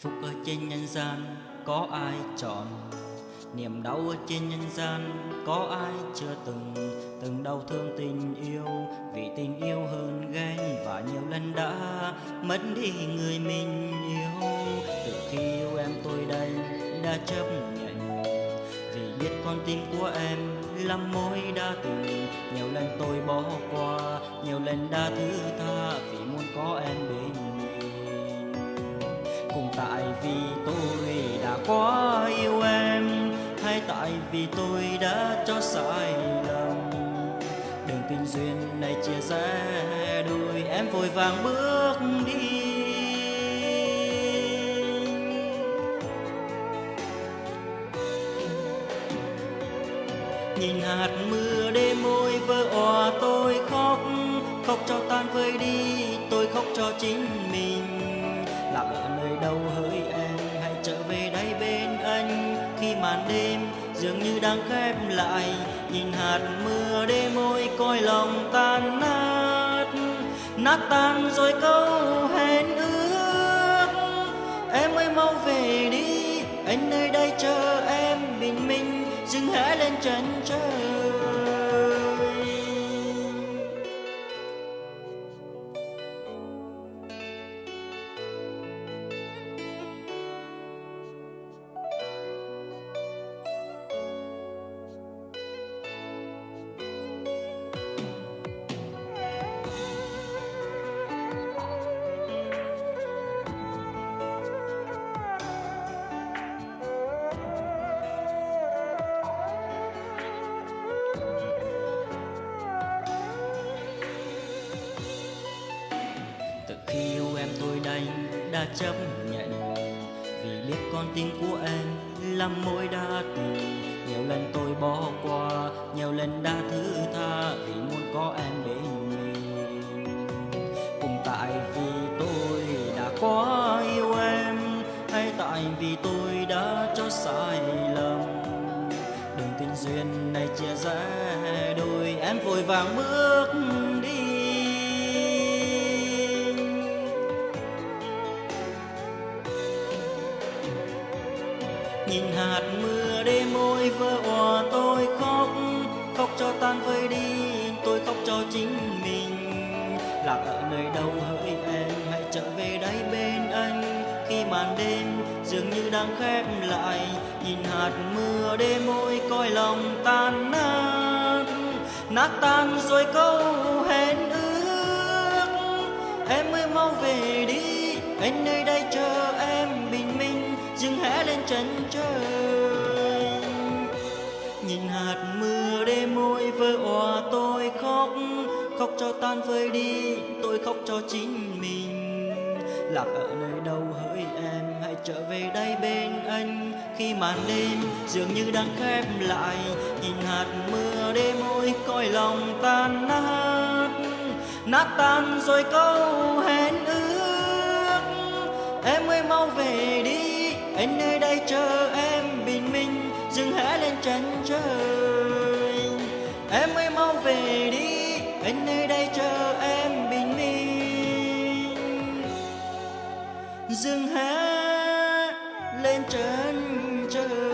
phúc ở trên nhân gian, có ai chọn? Niềm đau ở trên nhân gian, có ai chưa từng? Từng đau thương tình yêu, vì tình yêu hơn ghen, và nhiều lần đã mất đi người mình yêu. Từ khi yêu em tôi đây, đã chấp nhận. Vì biết con tim của em lắm mối đã từng nhiều lần tôi bỏ qua, nhiều lần đã thứ tha. Vì muốn có em bên vì tôi đã quá yêu em, hay tại vì tôi đã cho sai lầm. Đường tình duyên này chia rẽ đôi em vội vàng bước đi. Nhìn hạt mưa đêm môi vỡ òa, tôi khóc khóc cho tan vơi đi, tôi khóc cho chính mình. Màn đêm dường như đang khép lại. Nhìn hạt mưa đêm môi coi lòng tan nát. Nát tan rồi câu hẹn ước. Em ơi mau về đi, anh nơi đây chờ em bình minh, dừng hé lên chân trời. Đã chấp nhận. Vì biết con tim của em lắm mối đã từng nhiều lần tôi bỏ qua, nhiều lần đã thứ tha vì muốn có em bên mình. Cùng tại vì tôi đã quá yêu em, hay tại vì tôi đã cho sai lầm. Đường tình duyên này chia rẽ đôi em vội vàng bước nhìn hạt mưa đêm môi vỡ òa, tôi khóc khóc cho tan vơi đi, tôi khóc cho chính mình. Lạc ở nơi đâu hỡi em, hãy trở về đây bên anh. Khi màn đêm dường như đang khép lại, nhìn hạt mưa đêm môi coi lòng tan nát. Nát tan rồi câu hẹn ước, em ơi mau về đi anh nơi đây chờ em bình minh, dừng hẽ lên chân trời. Khóc cho tan vơi đi, tôi khóc cho chính mình. Lạc ở nơi đâu hỡi em, hãy trở về đây bên anh. Khi màn đêm dường như đang khép lại, nhìn hạt mưa đêm môi coi lòng tan nát. Nát tan rồi câu hẹn ước, em ơi mau về đi. Anh nơi đây chờ em bình minh, dừng hé lên chân trời dương há lên trên trời.